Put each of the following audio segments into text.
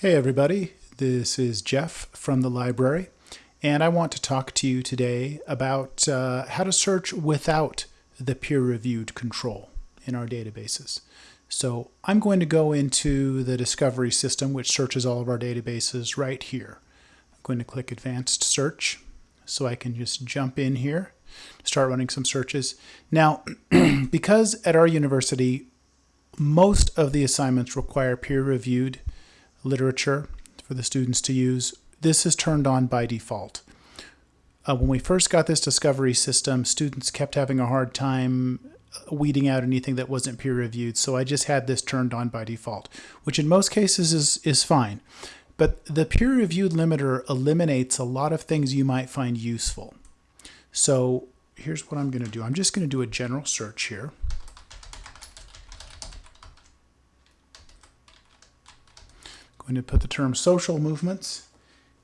Hey everybody, this is Jeff from the library, and I want to talk to you today about uh, how to search without the peer-reviewed control in our databases. So I'm going to go into the discovery system which searches all of our databases right here. I'm going to click advanced search so I can just jump in here, start running some searches. Now, because at our university most of the assignments require peer-reviewed literature for the students to use. This is turned on by default. Uh, when we first got this discovery system, students kept having a hard time weeding out anything that wasn't peer reviewed. So I just had this turned on by default, which in most cases is, is fine. But the peer reviewed limiter eliminates a lot of things you might find useful. So here's what I'm going to do. I'm just going to do a general search here. Going to put the term social movements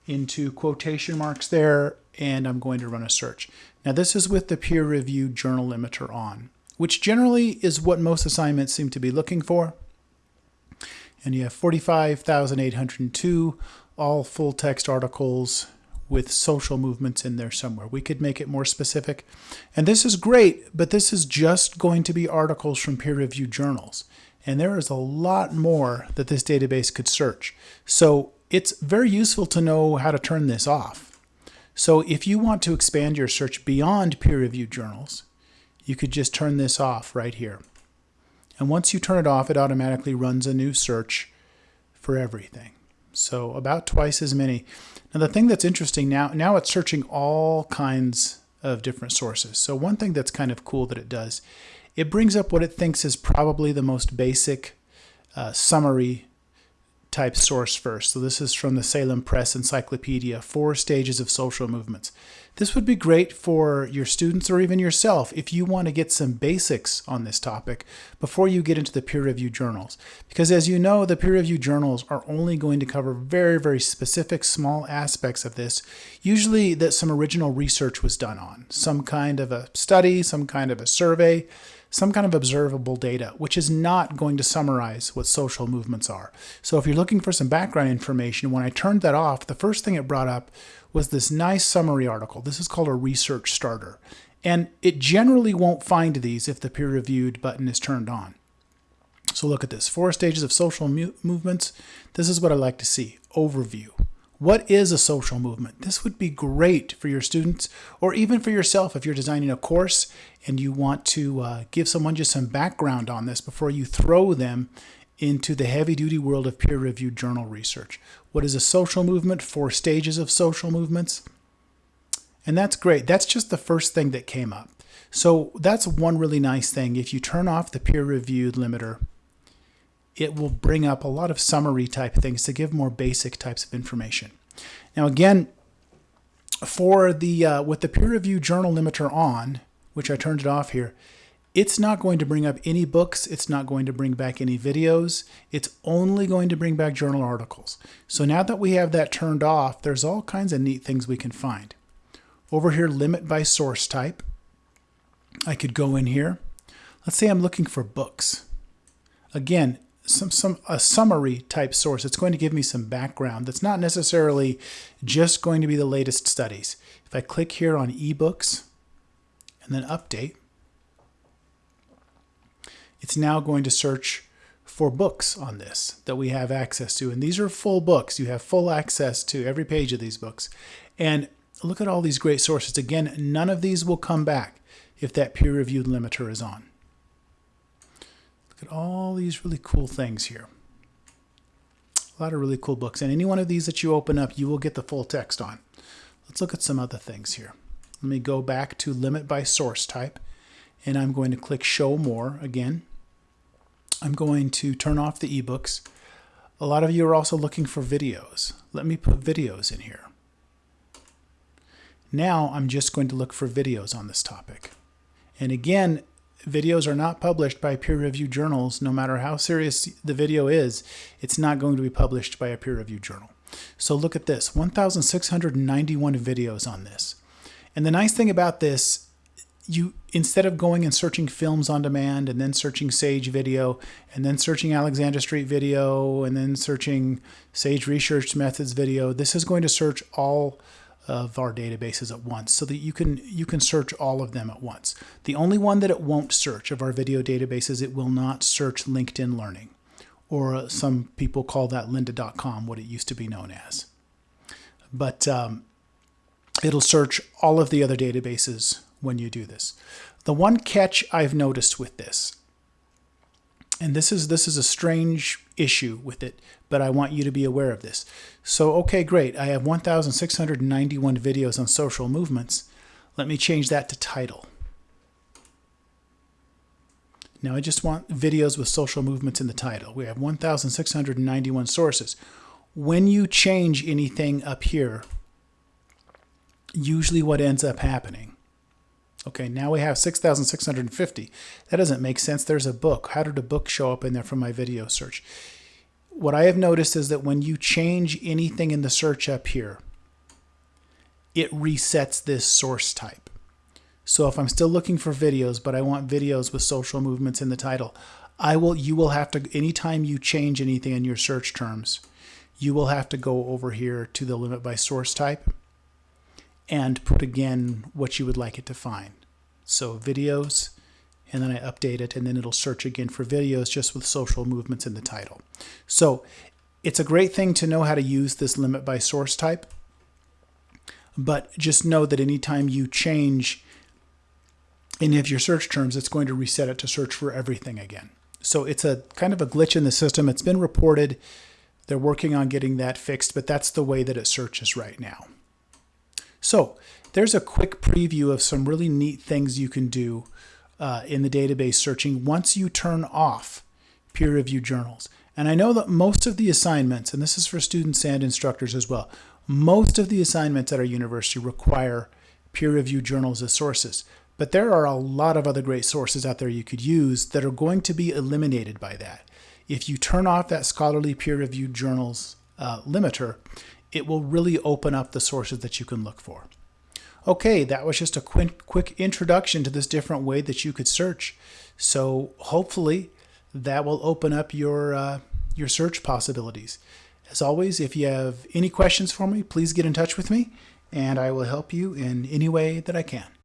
into quotation marks there, and I'm going to run a search. Now this is with the peer-reviewed journal limiter on, which generally is what most assignments seem to be looking for. And you have 45,802 all full text articles with social movements in there somewhere. We could make it more specific. And this is great, but this is just going to be articles from peer-reviewed journals. And there is a lot more that this database could search. So it's very useful to know how to turn this off. So if you want to expand your search beyond peer-reviewed journals, you could just turn this off right here. And once you turn it off, it automatically runs a new search for everything. So about twice as many. Now the thing that's interesting now, now it's searching all kinds of different sources. So one thing that's kind of cool that it does it brings up what it thinks is probably the most basic uh, summary type source first. So this is from the Salem Press Encyclopedia, Four Stages of Social Movements. This would be great for your students or even yourself if you want to get some basics on this topic before you get into the peer-reviewed journals. Because as you know, the peer-reviewed journals are only going to cover very, very specific small aspects of this, usually that some original research was done on, some kind of a study, some kind of a survey, some kind of observable data, which is not going to summarize what social movements are. So if you're looking for some background information, when I turned that off, the first thing it brought up was this nice summary article. This is called a research starter. And it generally won't find these if the peer-reviewed button is turned on. So look at this, four stages of social movements. This is what I like to see, overview. What is a social movement? This would be great for your students or even for yourself if you're designing a course and you want to uh, give someone just some background on this before you throw them into the heavy duty world of peer reviewed journal research. What is a social movement? Four stages of social movements. And that's great. That's just the first thing that came up. So that's one really nice thing. If you turn off the peer reviewed limiter, it will bring up a lot of summary type things to give more basic types of information. Now again, for the uh, with the peer review journal limiter on, which I turned it off here, it's not going to bring up any books. It's not going to bring back any videos. It's only going to bring back journal articles. So now that we have that turned off, there's all kinds of neat things we can find. Over here, limit by source type. I could go in here. Let's say I'm looking for books. Again, some, some a summary type source. It's going to give me some background that's not necessarily just going to be the latest studies. If I click here on ebooks and then update, it's now going to search for books on this that we have access to. And these are full books. You have full access to every page of these books. And look at all these great sources. Again, none of these will come back if that peer-reviewed limiter is on Look at all these really cool things here. A lot of really cool books. And any one of these that you open up, you will get the full text on. Let's look at some other things here. Let me go back to limit by source type. And I'm going to click show more again. I'm going to turn off the ebooks. A lot of you are also looking for videos. Let me put videos in here. Now I'm just going to look for videos on this topic. And again, videos are not published by peer-reviewed journals, no matter how serious the video is, it's not going to be published by a peer-reviewed journal. So look at this, 1,691 videos on this. And the nice thing about this, you instead of going and searching films on demand and then searching Sage video and then searching Alexander Street video and then searching Sage Research Methods video, this is going to search all of our databases at once so that you can you can search all of them at once. The only one that it won't search of our video databases, it will not search LinkedIn Learning or some people call that lynda.com, what it used to be known as. But um, it'll search all of the other databases when you do this. The one catch I've noticed with this, and this is this is a strange issue with it, but I want you to be aware of this. So, okay, great. I have 1,691 videos on social movements. Let me change that to title. Now I just want videos with social movements in the title. We have 1,691 sources. When you change anything up here, usually what ends up happening Okay, now we have 6,650. That doesn't make sense. There's a book. How did a book show up in there from my video search? What I have noticed is that when you change anything in the search up here, it resets this source type. So if I'm still looking for videos, but I want videos with social movements in the title, I will you will have to anytime you change anything in your search terms, you will have to go over here to the limit by source type and put again what you would like it to find. So videos, and then I update it, and then it'll search again for videos just with social movements in the title. So it's a great thing to know how to use this limit by source type, but just know that anytime you change any of your search terms, it's going to reset it to search for everything again. So it's a kind of a glitch in the system. It's been reported. They're working on getting that fixed, but that's the way that it searches right now. So there's a quick preview of some really neat things you can do uh, in the database searching once you turn off peer-reviewed journals. And I know that most of the assignments, and this is for students and instructors as well, most of the assignments at our university require peer-reviewed journals as sources. But there are a lot of other great sources out there you could use that are going to be eliminated by that. If you turn off that scholarly peer-reviewed journals uh, limiter, it will really open up the sources that you can look for. Okay, that was just a quick, quick introduction to this different way that you could search. So hopefully that will open up your, uh, your search possibilities. As always, if you have any questions for me, please get in touch with me and I will help you in any way that I can.